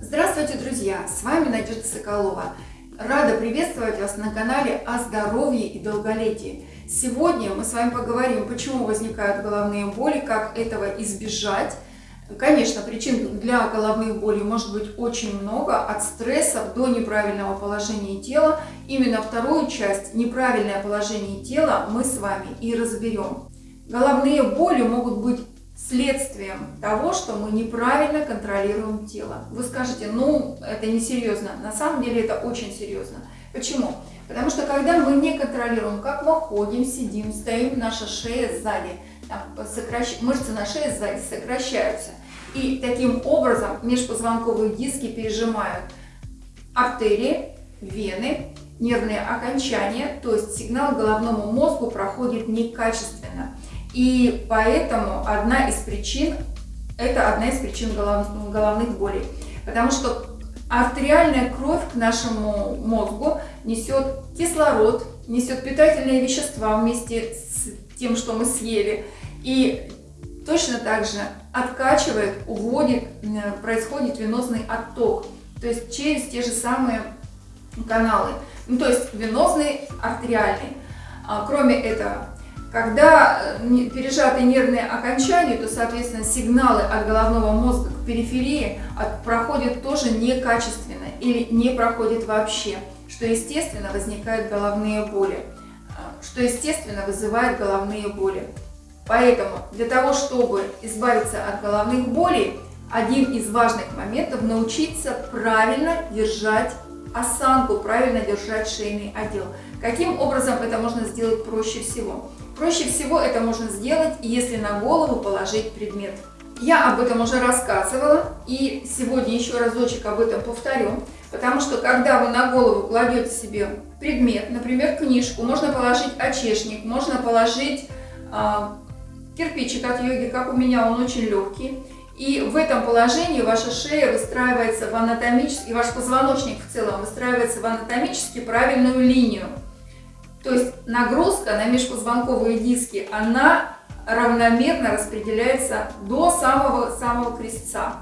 Здравствуйте, друзья! С вами Надежда Соколова. Рада приветствовать вас на канале о здоровье и долголетии. Сегодня мы с вами поговорим, почему возникают головные боли, как этого избежать. Конечно, причин для головных болей может быть очень много, от стрессов до неправильного положения тела. Именно вторую часть, неправильное положение тела, мы с вами и разберем. Головные боли могут быть следствием того, что мы неправильно контролируем тело. Вы скажете, ну, это не серьезно. На самом деле это очень серьезно. Почему? Потому что когда мы не контролируем, как мы ходим, сидим, стоим, наша шея сзади, сокращ... мышцы на шее сзади сокращаются. И таким образом межпозвонковые диски пережимают артерии, вены, нервные окончания, то есть сигнал головному мозгу проходит некачественно. И поэтому одна из причин, это одна из причин голов, головных болей. Потому что артериальная кровь к нашему мозгу несет кислород, несет питательные вещества вместе с тем, что мы съели. И точно так же откачивает, уводит, происходит венозный отток. То есть через те же самые каналы. Ну, то есть венозный, артериальный. А, кроме этого, когда э, пережаты нервные окончания, то, соответственно, сигналы от головного мозга к периферии проходят тоже некачественно или не проходят вообще, что, естественно, возникают головные боли, э, что, естественно, вызывает головные боли. Поэтому для того, чтобы избавиться от головных болей, один из важных моментов – научиться правильно держать осанку, правильно держать шейный отдел. Каким образом это можно сделать проще всего? Проще всего это можно сделать, если на голову положить предмет. Я об этом уже рассказывала и сегодня еще разочек об этом повторю, потому что когда вы на голову кладете себе предмет, например, книжку, можно положить очешник, можно положить э, кирпичик от йоги, как у меня он очень легкий, и в этом положении ваша шея выстраивается в анатомически, и ваш позвоночник в целом выстраивается в анатомически правильную линию. То есть нагрузка на межпозвонковые диски, она равномерно распределяется до самого-самого крестца.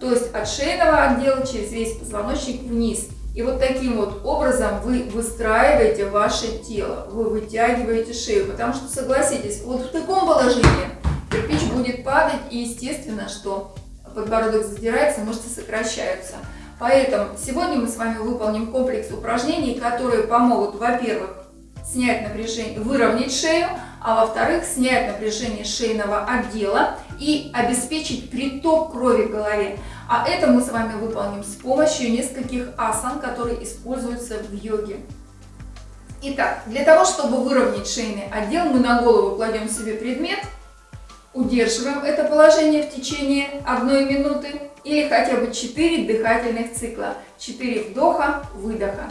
То есть от шейного отдела через весь позвоночник вниз. И вот таким вот образом вы выстраиваете ваше тело, вы вытягиваете шею. Потому что, согласитесь, вот в таком положении кирпич будет падать, и естественно, что подбородок задирается, мышцы сокращаются. Поэтому сегодня мы с вами выполним комплекс упражнений, которые помогут, во-первых, снять напряжение, выровнять шею, а во-вторых, снять напряжение шейного отдела и обеспечить приток крови в голове. А это мы с вами выполним с помощью нескольких асан, которые используются в йоге. Итак, для того, чтобы выровнять шейный отдел, мы на голову кладем себе предмет, удерживаем это положение в течение одной минуты или хотя бы 4 дыхательных цикла, 4 вдоха, выдоха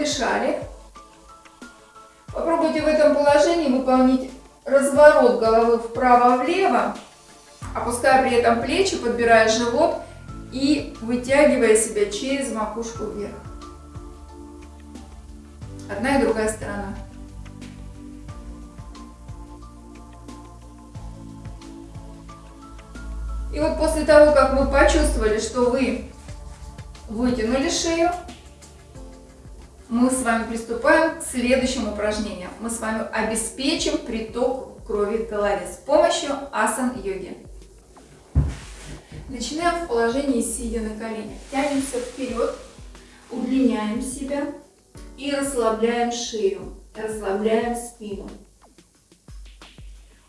подышали. Попробуйте в этом положении выполнить разворот головы вправо-влево, опуская при этом плечи, подбирая живот и вытягивая себя через макушку вверх. Одна и другая сторона. И вот после того, как вы почувствовали, что вы вытянули шею, мы с вами приступаем к следующему упражнению. Мы с вами обеспечим приток крови в голове с помощью асан-йоги. Начинаем в положении сидя на коленях. Тянемся вперед, удлиняем себя и расслабляем шею, расслабляем спину.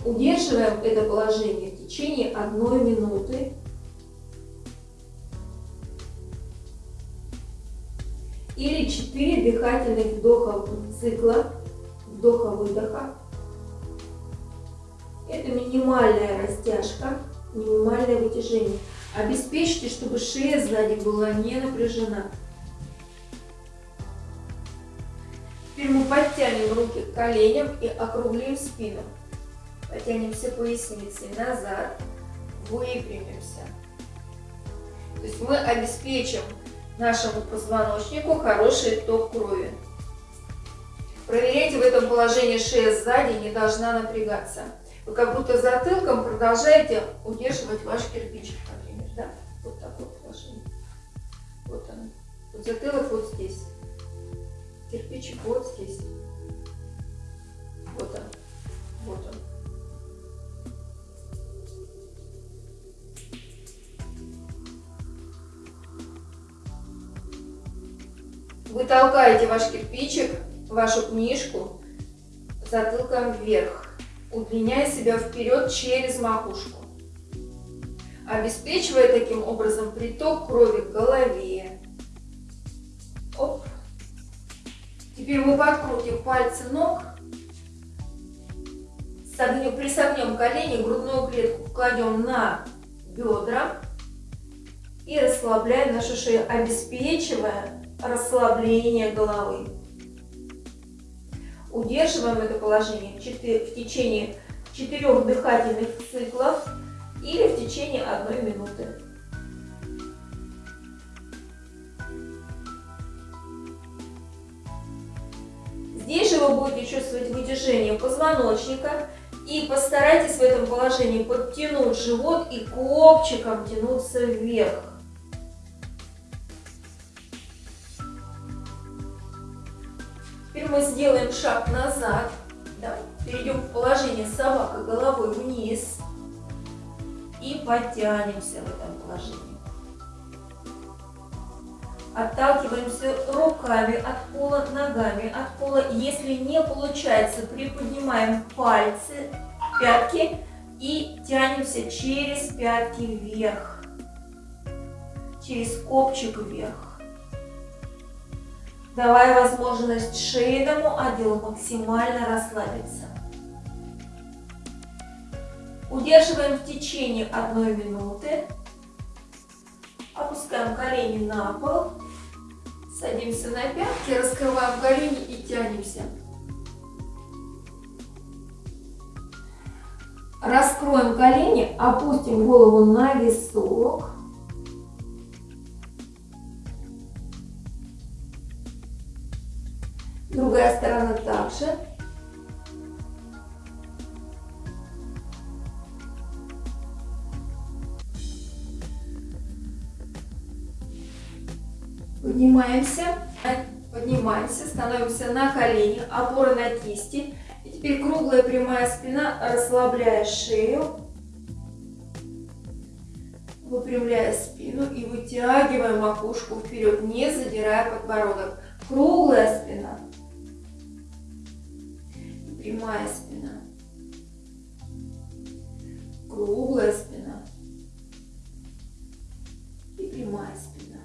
Удерживаем это положение в течение одной минуты или 4 дыхательных вдоха цикла, вдоха-выдоха. Это минимальная растяжка, минимальное вытяжение. Обеспечьте, чтобы шея сзади была не напряжена. Теперь мы подтянем руки к коленям и округлим спину. Потянем все поясницы назад, выпрямимся. То есть мы обеспечим нашему позвоночнику хороший ток крови. Проверяйте в этом положении шея сзади не должна напрягаться. Вы как будто затылком продолжаете удерживать ваш кирпичик, например. Да? Вот такое положение. Вот оно. Вот затылок вот здесь. Кирпичик вот здесь. Толкаете ваш кирпичик, вашу книжку затылком вверх, удлиняя себя вперед через макушку, обеспечивая таким образом приток крови к голове. Оп. Теперь мы подкрутим пальцы ног, согнем, присогнем колени, грудную клетку кладем на бедра и расслабляем нашу шею, обеспечивая расслабление головы. Удерживаем это положение в течение четырех дыхательных циклов или в течение одной минуты. Здесь же вы будете чувствовать вытяжение позвоночника и постарайтесь в этом положении подтянуть живот и копчиком тянуться вверх. Мы сделаем шаг назад. Да? Перейдем в положение собака головой вниз. И подтянемся в этом положении. Отталкиваемся руками от пола, ногами от пола. Если не получается, приподнимаем пальцы, пятки и тянемся через пятки вверх. Через копчик вверх давая возможность шейному отделу максимально расслабиться. Удерживаем в течение одной минуты. Опускаем колени на пол. Садимся на пятки, раскрываем колени и тянемся. Раскроем колени, опустим голову на висок. Другая сторона также. Поднимаемся, поднимаемся, становимся на колени, опора на кисти. И теперь круглая прямая спина, расслабляя шею, выпрямляя спину и вытягивая макушку вперед, не задирая подбородок. Круглая спина прямая спина, круглая спина и прямая спина.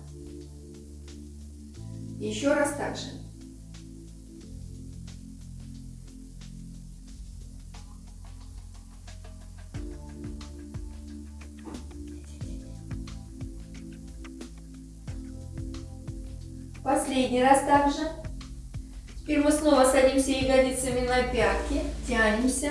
Еще раз так же. Последний раз также. Теперь мы снова садимся ягодицами на пятки, тянемся.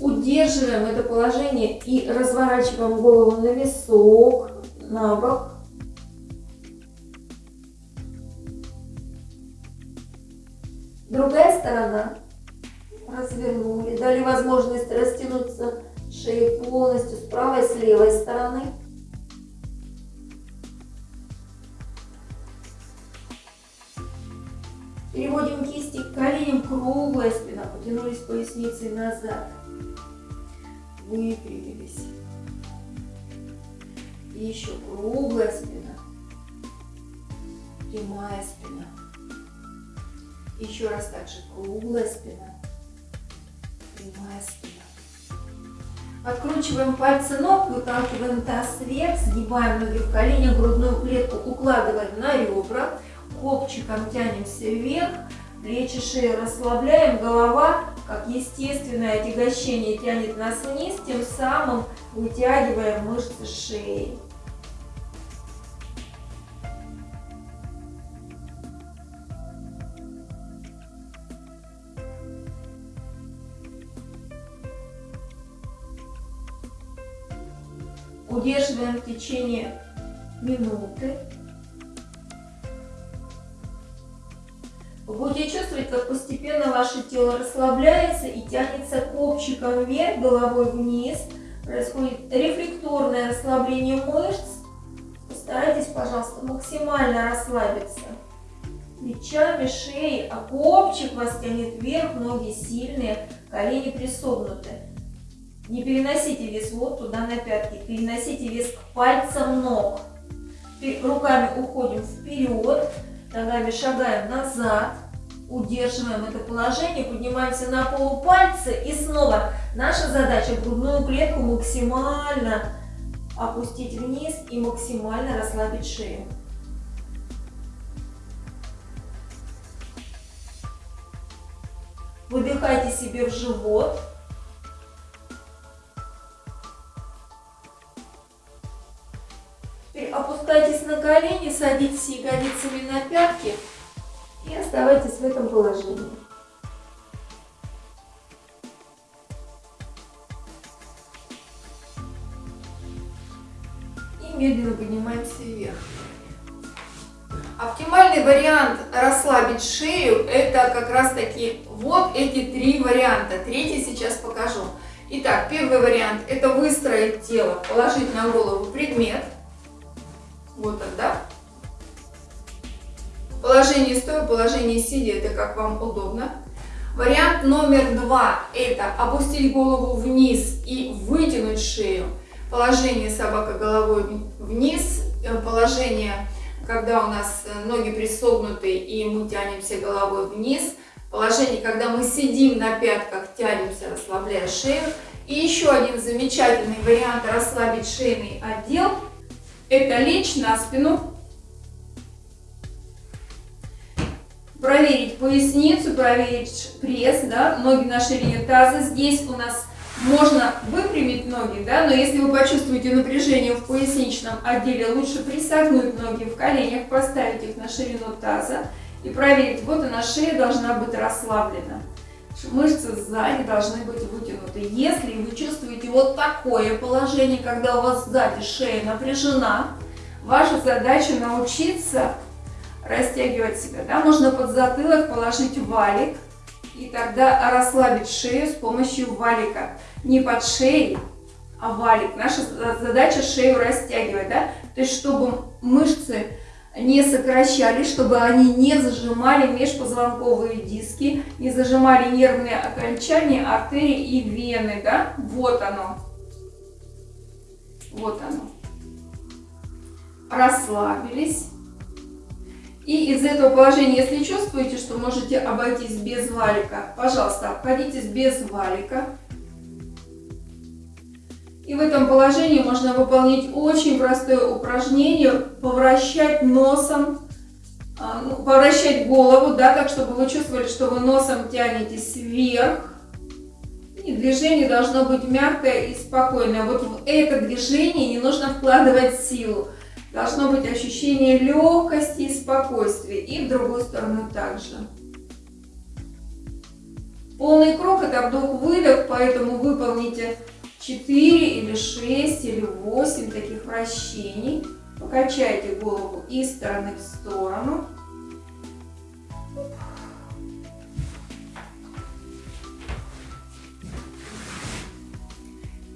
Удерживаем это положение и разворачиваем голову на висок, на бок. Другая сторона. Развернули. Дали возможность растянуться шеей полностью с правой и с левой стороны. Круглая спина, потянулись поясницей назад. Выпрямились. И еще круглая спина, прямая спина. Еще раз также круглая спина, прямая спина. Откручиваем пальцы ног, выталкиваем таз вверх, сгибаем ноги в коленях, грудную клетку укладываем на ребра копчиком тянемся вверх, плечи шею расслабляем, голова, как естественное отягощение, тянет нас вниз, тем самым вытягивая мышцы шеи. Удерживаем в течение минуты. Вы будете чувствовать, как постепенно ваше тело расслабляется и тянется копчиком вверх, головой вниз, происходит рефлекторное расслабление мышц. Постарайтесь, пожалуйста, максимально расслабиться плечами, шеей, а копчик вас тянет вверх, ноги сильные, колени присогнуты. Не переносите вес вот туда на пятки, переносите вес к пальцам ног. Руками уходим вперед, ногами шагаем назад, удерживаем это положение, поднимаемся на полупальцы и снова наша задача грудную клетку максимально опустить вниз и максимально расслабить шею. Выдыхайте себе в живот. Колени, садитесь ягодицами на пятки и оставайтесь в этом положении. И медленно поднимаемся вверх. Оптимальный вариант расслабить шею это как раз таки вот эти три варианта. Третий сейчас покажу. Итак, первый вариант это выстроить тело, положить на голову предмет. Вот он, да? Положение стоя, положение сидя, это как вам удобно. Вариант номер два это опустить голову вниз и вытянуть шею. Положение собака головой вниз, э, положение когда у нас э, ноги присогнуты и мы тянемся головой вниз. Положение, когда мы сидим на пятках, тянемся, расслабляя шею. И еще один замечательный вариант расслабить шейный отдел. Это лечь на спину. Проверить поясницу, проверить пресс, да, ноги на ширине таза. Здесь у нас можно выпрямить ноги, да, но если вы почувствуете напряжение в поясничном отделе, лучше присогнуть ноги в коленях, поставить их на ширину таза и проверить, вот она шея должна быть расслаблена. Мышцы сзади должны быть вытянуты. Если вы чувствуете вот такое положение, когда у вас сзади шея напряжена, ваша задача научиться растягивать себя. Да? Можно под затылок положить валик и тогда расслабить шею с помощью валика не под шеей, а валик. Наша задача шею растягивать, да? То есть, чтобы мышцы не сокращались, чтобы они не зажимали межпозвонковые диски, не зажимали нервные окончания, артерии и вены, да? Вот оно. Вот оно. Расслабились. И из этого положения, если чувствуете, что можете обойтись без валика, пожалуйста, обходитесь без валика. И в этом положении можно выполнить очень простое упражнение, повращать носом, а, ну, повращать голову, да, так, чтобы вы чувствовали, что вы носом тянетесь вверх. И движение должно быть мягкое и спокойное. Вот в это движение не нужно вкладывать силу. Должно быть ощущение легкости и спокойствия. И в другую сторону также. Полный круг это вдох-выдох, поэтому выполните 4 или 6 или 8 таких вращений. Покачайте голову из стороны в сторону.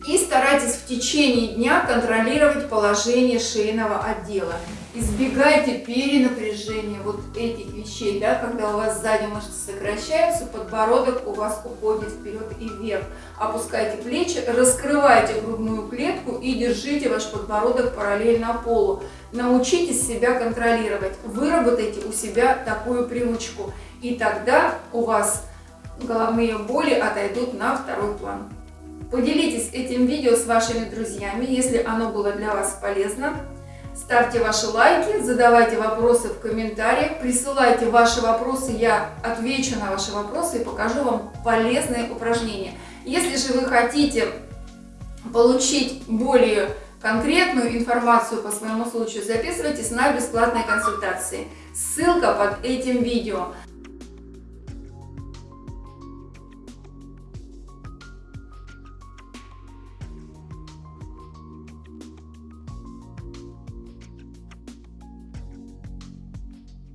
И старайтесь в течение дня контролировать положение шейного отдела. Избегайте перенапряжения вот этих вещей, да, когда у вас сзади мышцы сокращаются, подбородок у вас уходит вперед и вверх. Опускайте плечи, раскрывайте грудную клетку и держите ваш подбородок параллельно полу. Научитесь себя контролировать, выработайте у себя такую привычку, и тогда у вас головные боли отойдут на второй план. Поделитесь этим видео с вашими друзьями, если оно было для вас полезно. Ставьте ваши лайки, задавайте вопросы в комментариях, присылайте ваши вопросы, я отвечу на ваши вопросы и покажу вам полезные упражнения. Если же вы хотите получить более конкретную информацию по своему случаю, записывайтесь на бесплатные консультации. Ссылка под этим видео.